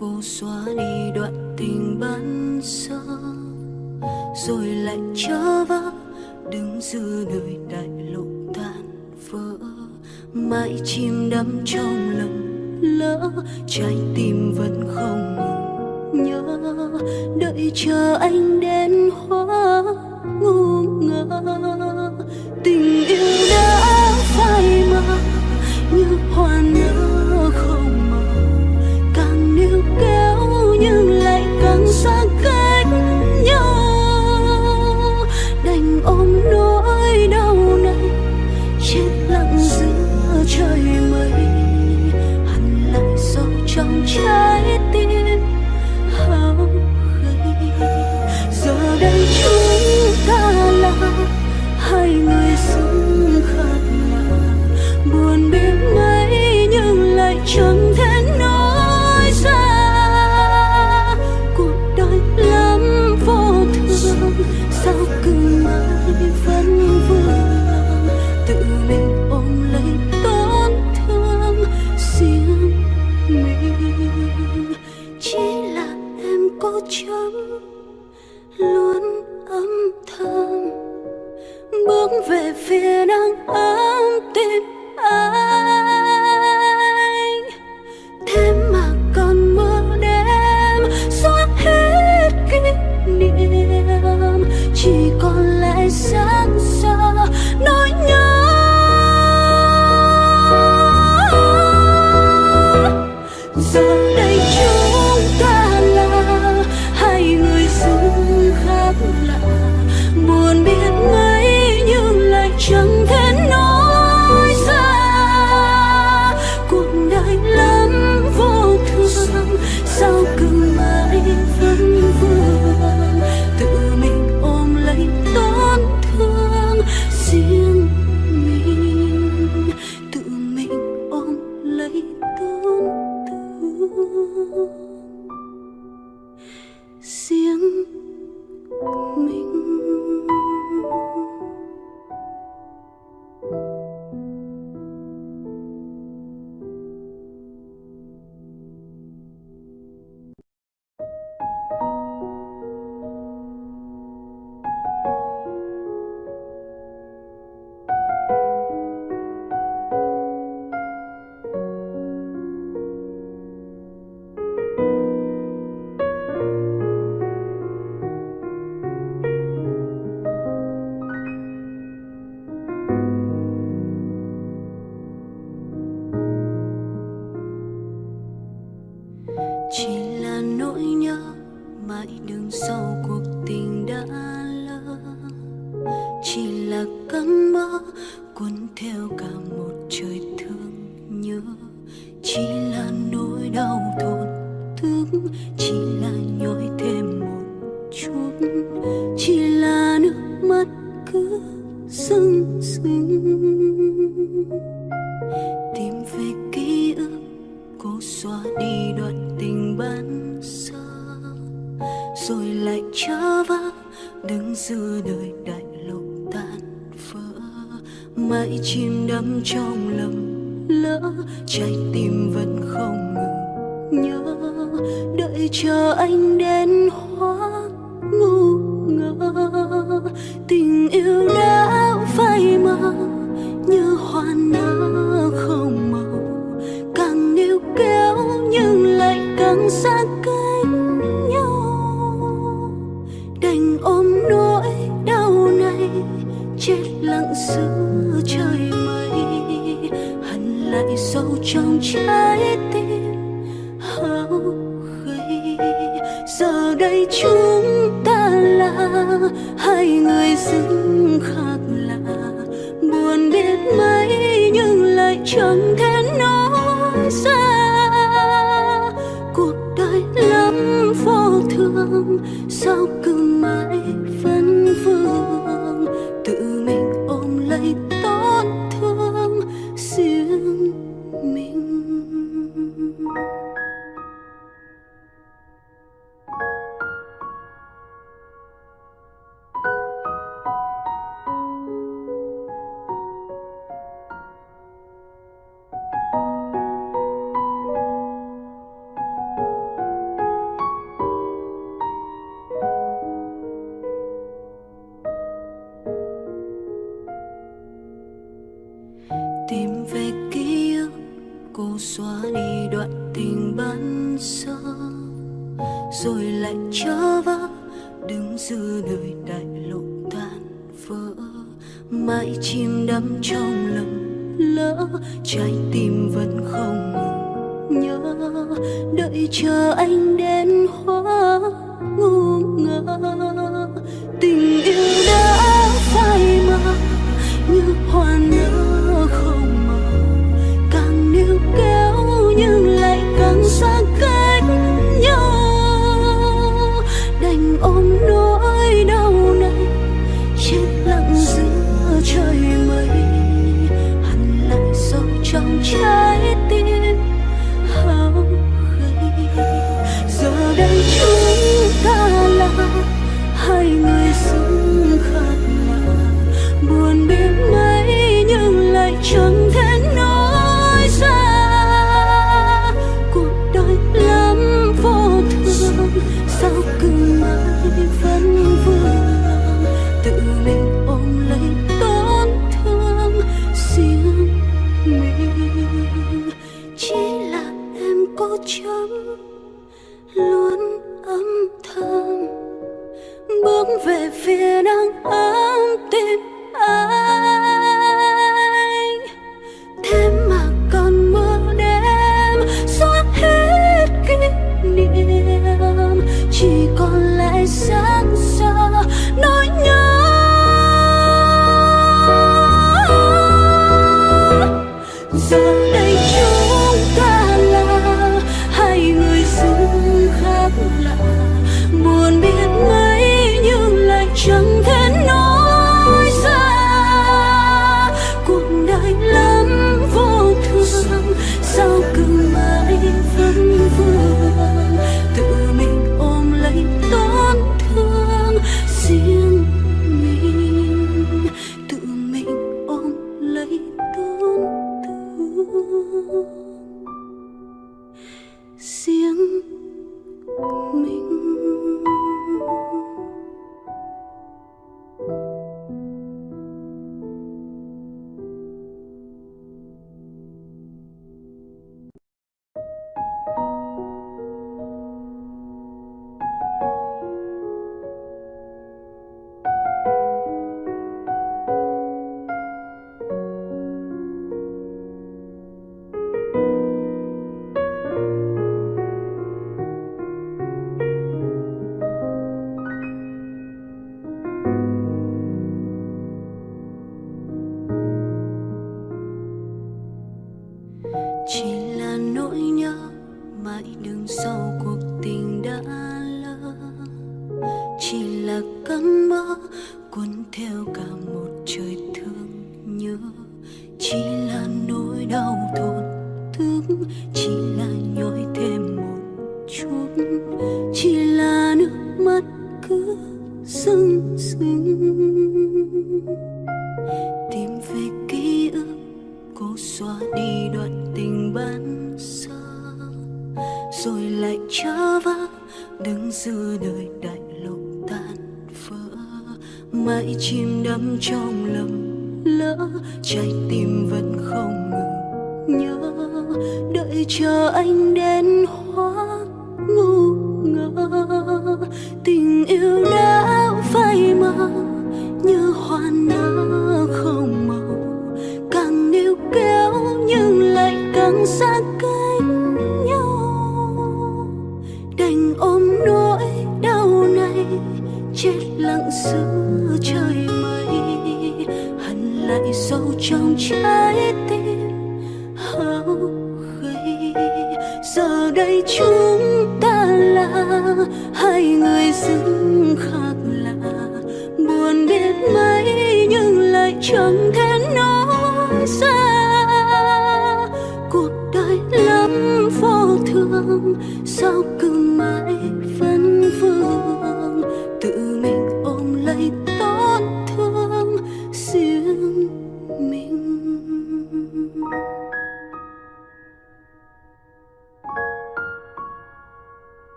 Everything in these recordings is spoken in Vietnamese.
cô xóa đi đoạn tình bắn sơ rồi lại trở vỡ. Đứng giữa nơi đại lộ tan vỡ, mãi chìm đắm trong lầm lỡ. Trái tim vẫn không ngừng nhớ, đợi chờ anh đến hóa ngu ngơ. Tình yêu đã mãi chìm đắm trong lầm lỡ trái tim vẫn không ngừng nhớ. Đợi chờ anh đến hóa ngu ngơ, tình yêu đã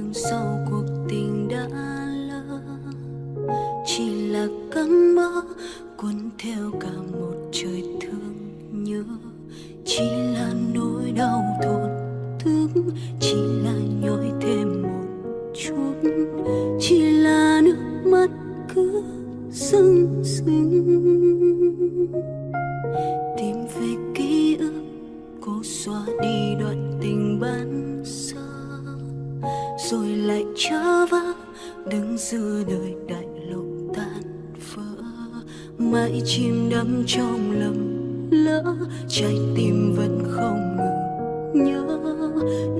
mãi sau cuộc tình đã lỡ, chỉ là cơn mơ cuốn theo cả một trời thương nhớ. Chỉ là nỗi đau thổn thức, chỉ là nhói thêm một chút. Chỉ là nước mắt cứ sưng sưng tìm về ký ức, cố xóa đi đoạn tình ban rồi lại trở vỡ đứng giữa đời đại lộ tan vỡ mãi chìm đắm trong lầm lỡ, trái tim vẫn không ngừng nhớ.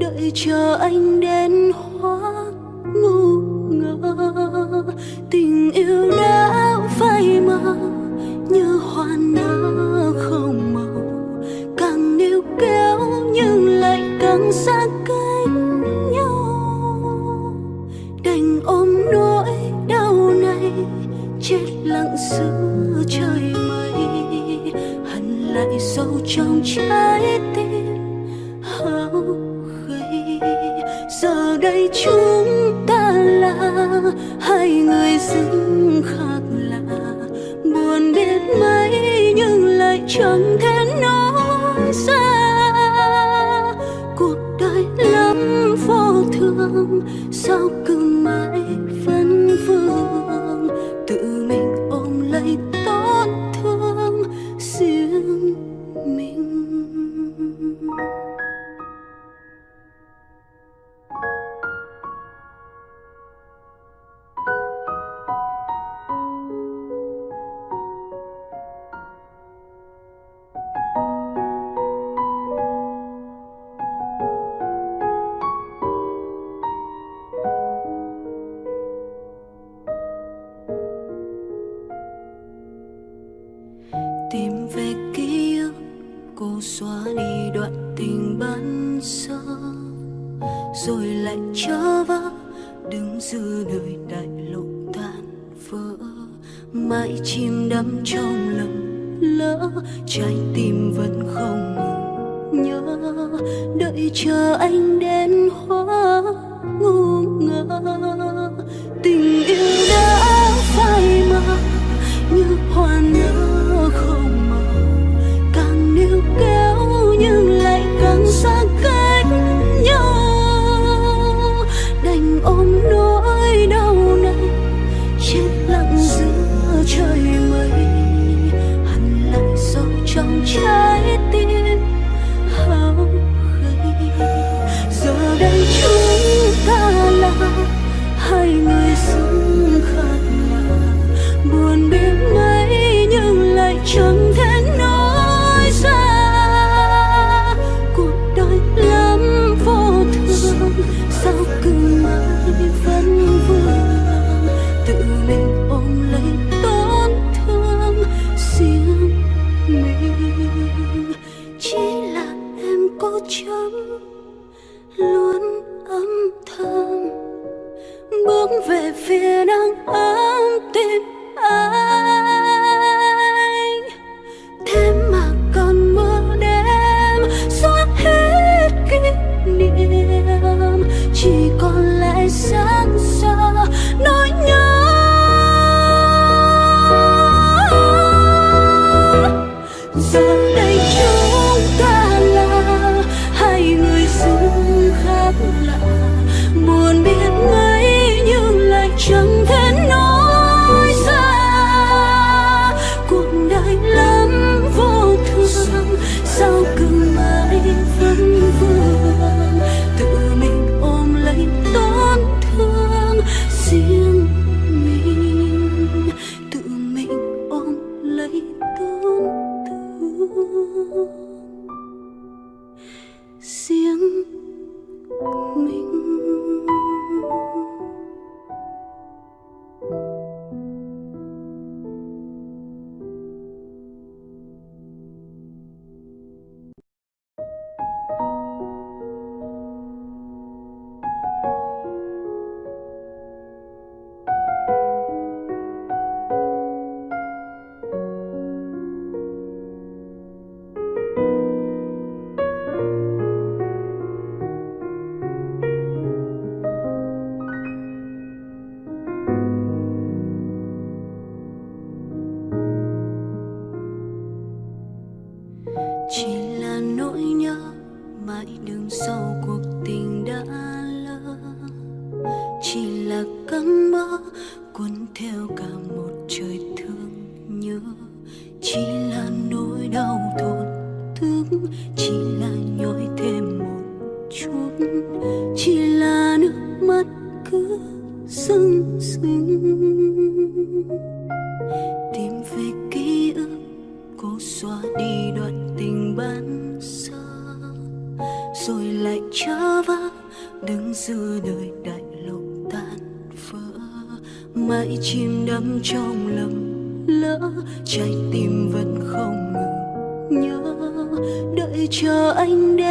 Đợi chờ anh đến hóa ngu ngơ, tình yêu đã phai mờ, như hoa nở không màu. Càng níu kéo lặng giữa trời mây hằn lại sâu trong trái tim hao gầy giờ đây chúng ta là hai người dưng khác lạ buồn biết mấy, nhưng lại chẳng thể nói ra. Cuộc đời lắm vô thường, sao đau thốn thương. Chỉ là nhói thêm một chút chỉ là nước mắt cứ sưng sưng. Tìm về ký ức cố xóa đi đoạn tình ban sơ, rồi lại trở vác đứng giữa đời đại lục tan vỡ mãi chìm đắm trong lầm lỡ trái tim vẫn không chờ anh đến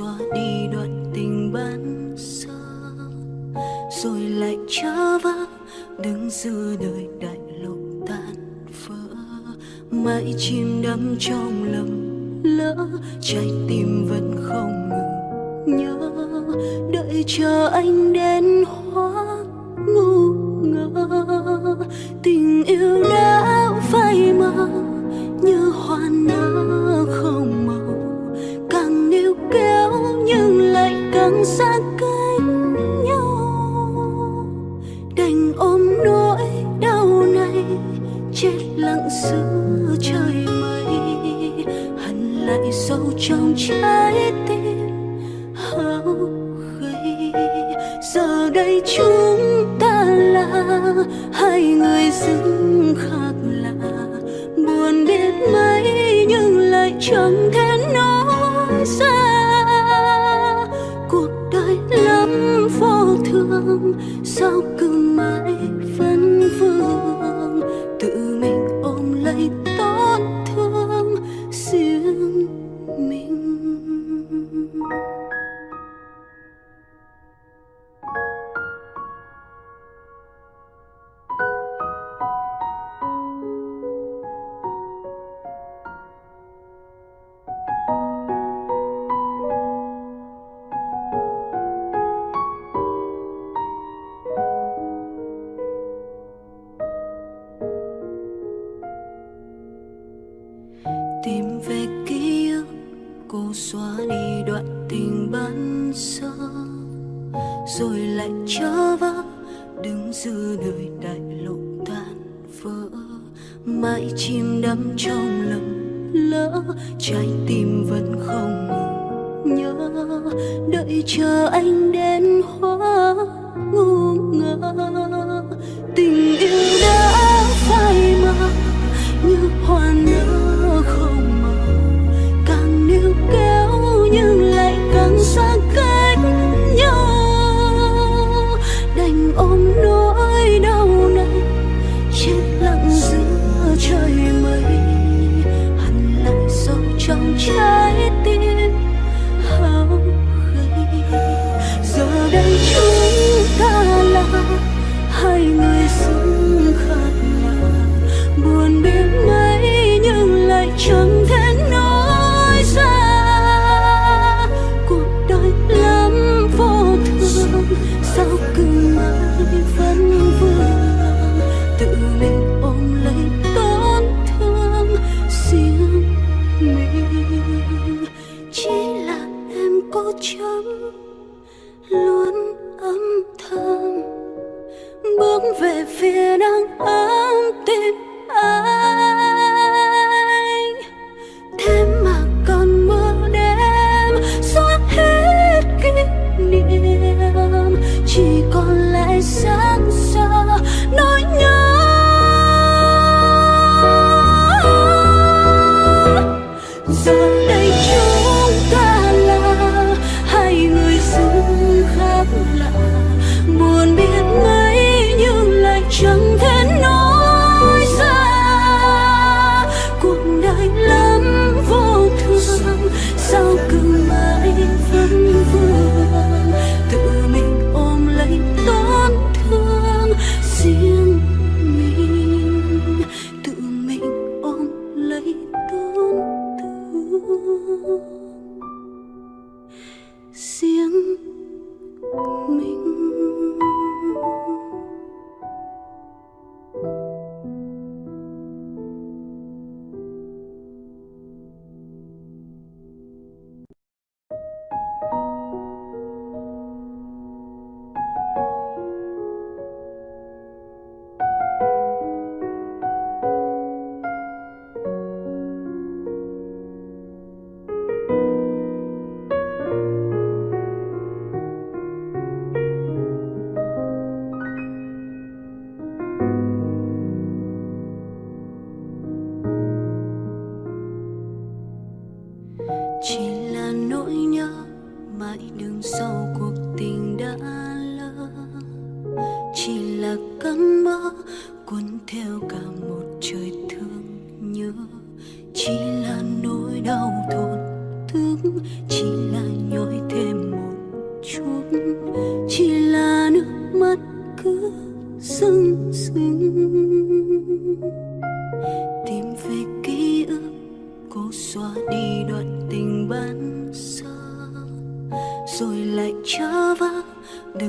xóa đi đoạn tình ban sơ, rồi lại trở vỡ đứng giữa đời đại lục tan vỡ mãi chìm đắm trong lầm lỡ, trái tim vẫn không ngừng nhớ. Đợi chờ anh đến hóa ngu ngơ, tình yêu đã phai mờ như hoa 中圈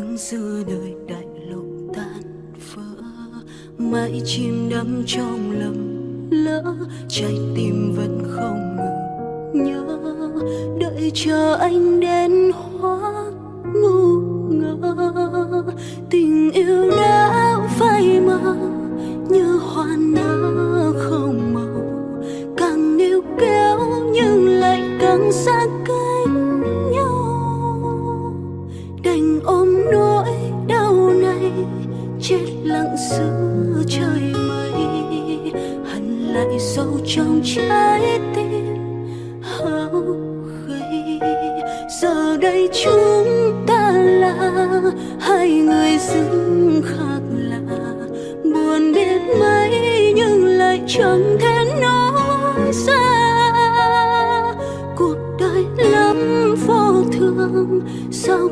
cánh giữa đời đại lục tan vỡ mãi chim đắm trong lầm lỡ, trái tim vẫn không ngừng nhớ. Đợi chờ anh đến hóa ngu ngơ, tình yêu đã phai mờ, như hoa nở không lại sâu trong trái tim. Hao gầy giờ đây chúng ta là hai người dưng khác lạ buồn biết mấy, nhưng lại chẳng thể nói ra. Cuộc đời lắm vô thường, sao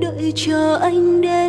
đợi chờ anh đến.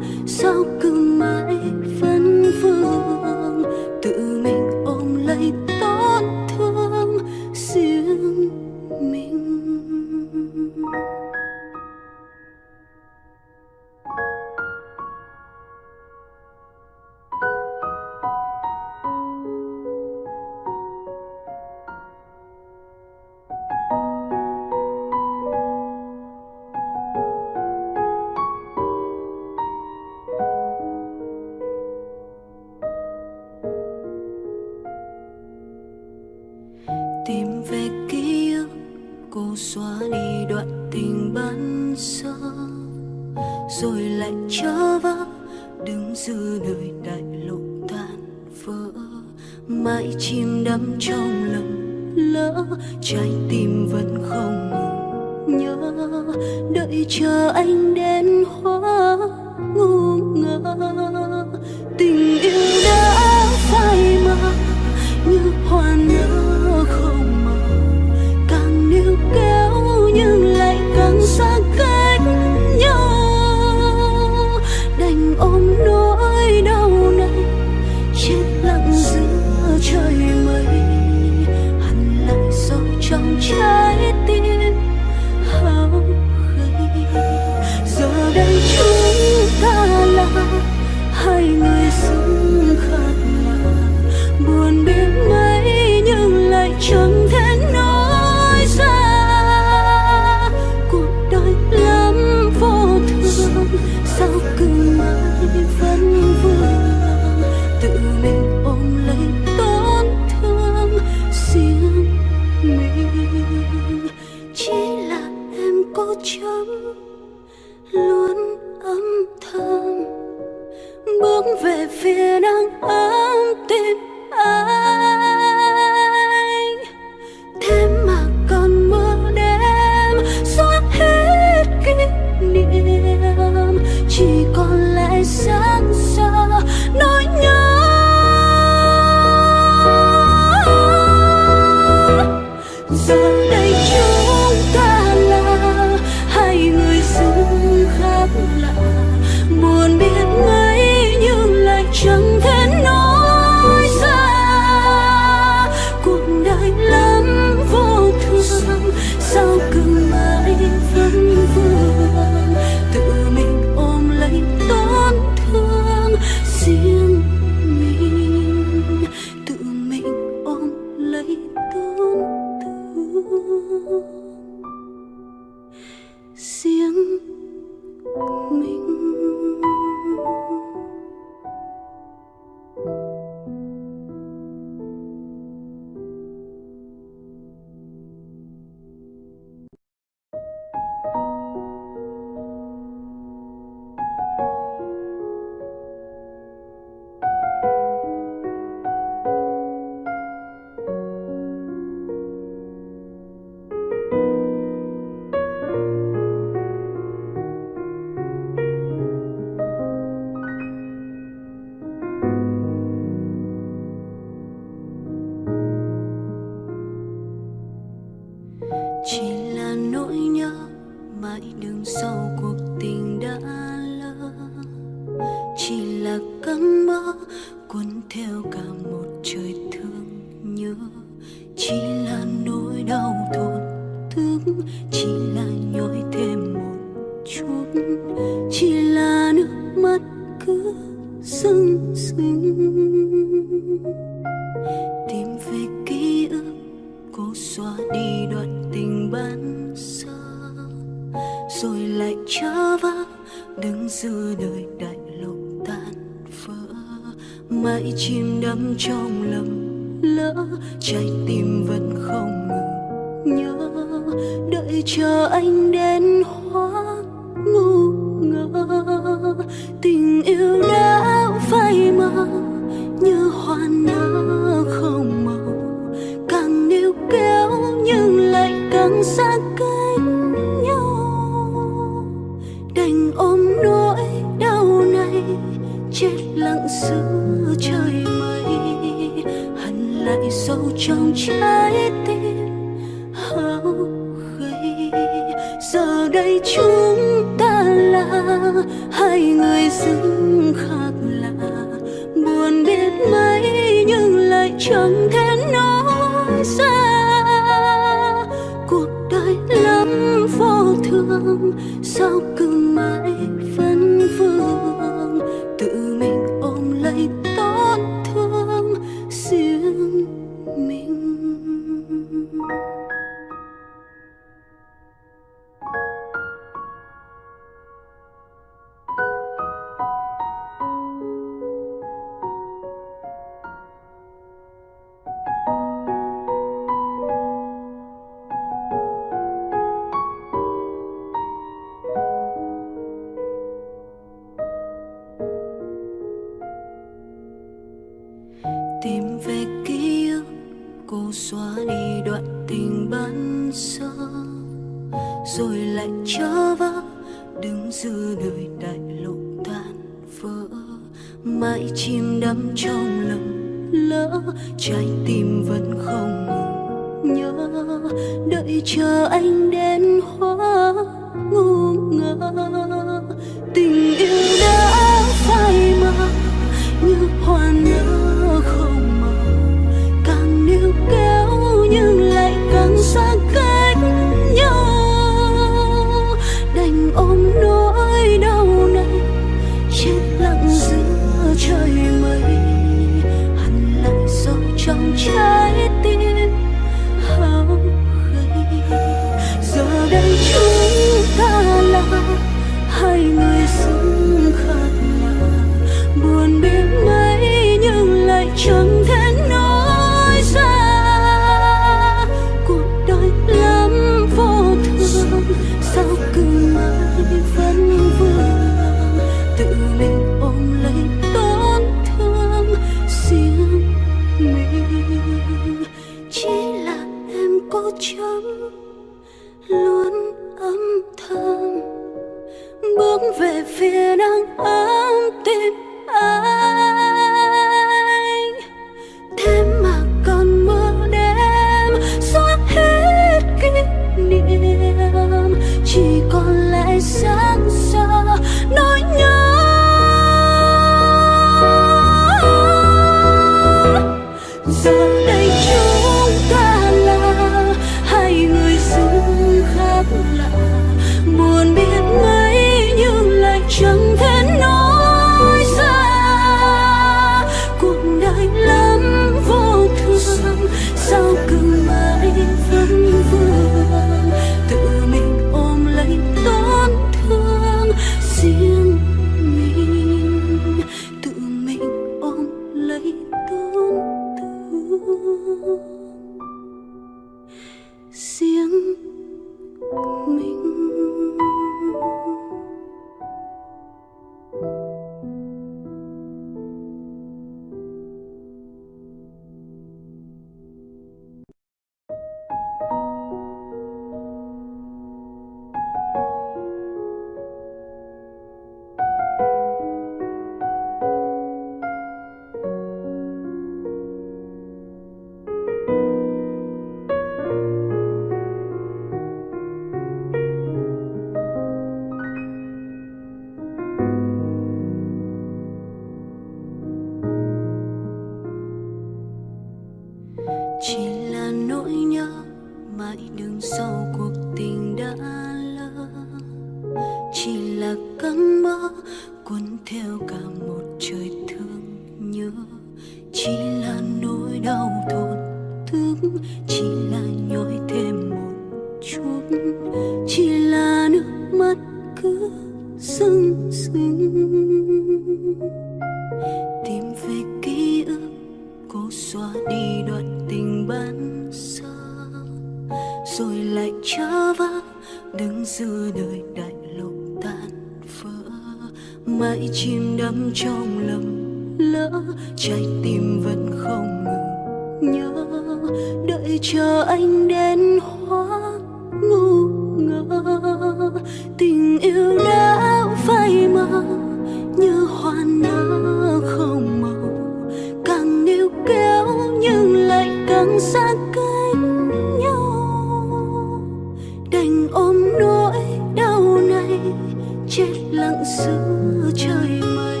nắng giữa trời mây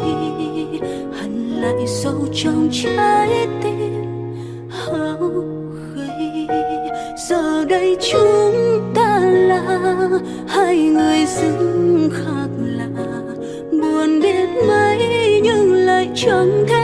hằn lại sâu trong trái tim hao gầy. Giờ đây chúng ta là hai người dưng khác lạ buồn biết mấy nhưng lại chẳng thể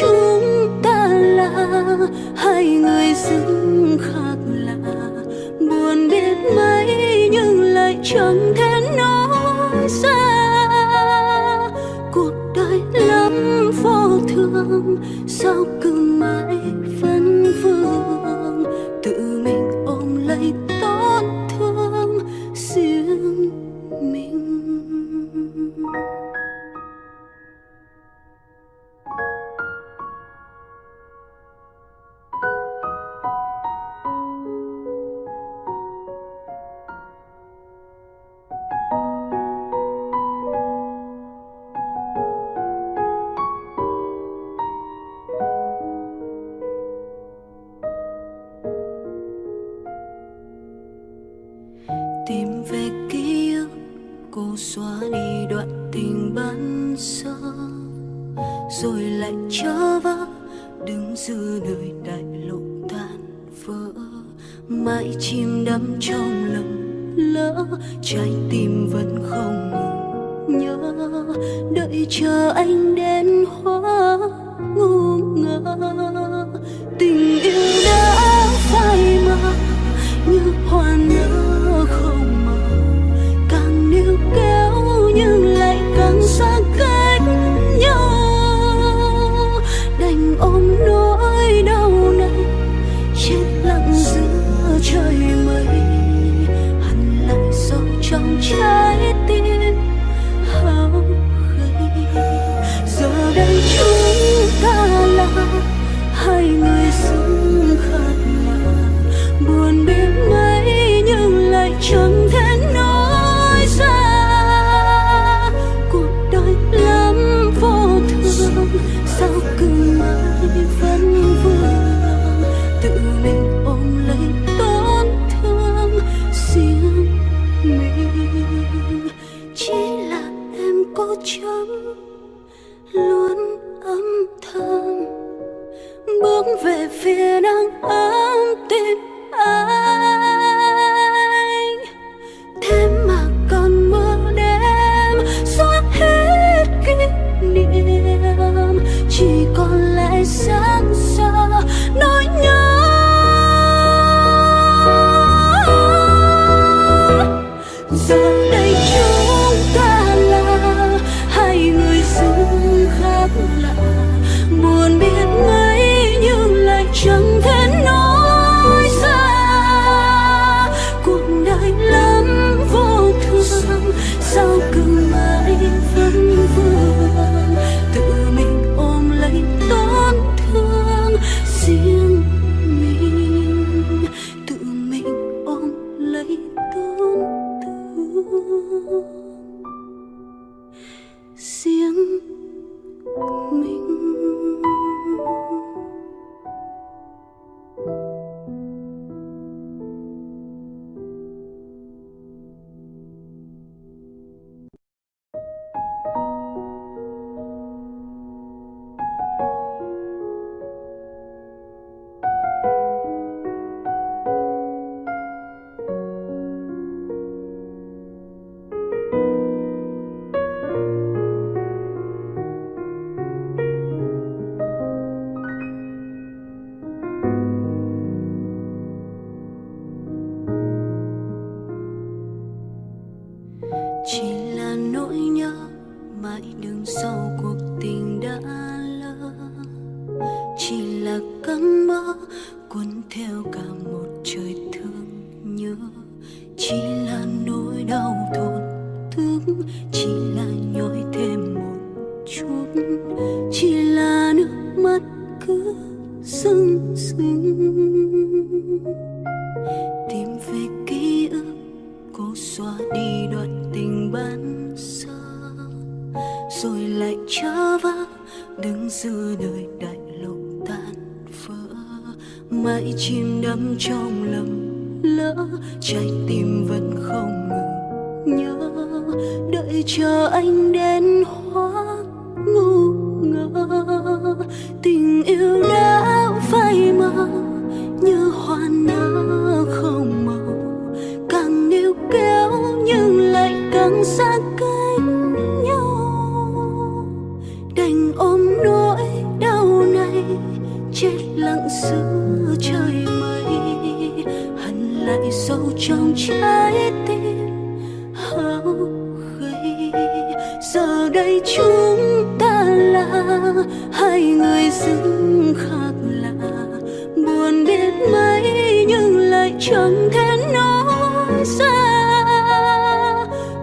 chúng ta là hai người dưng khác lạ buồn biết mấy nhưng lại chẳng thể nói ra. Cuộc đời lắm vô thường sao cứ mãi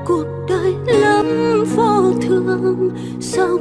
cuộc đời lắm vô thường sao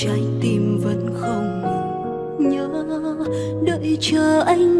trái tim vẫn không ngừng. Nhớ đợi chờ anh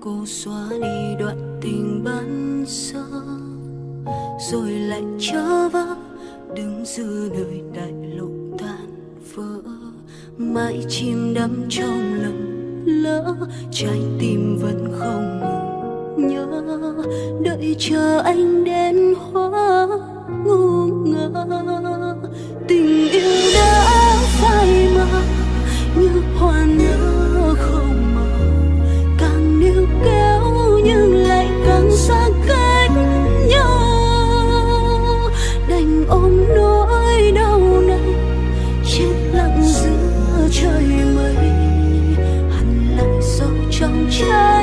cô xóa đi đoạn tình ban sơ, rồi lại trở vỡ đứng giữa đời đại lộ tan vỡ mãi chim đắm trong lầm lỡ, trái tim vẫn không ngừng nhớ đợi chờ anh đến hóa. 啊。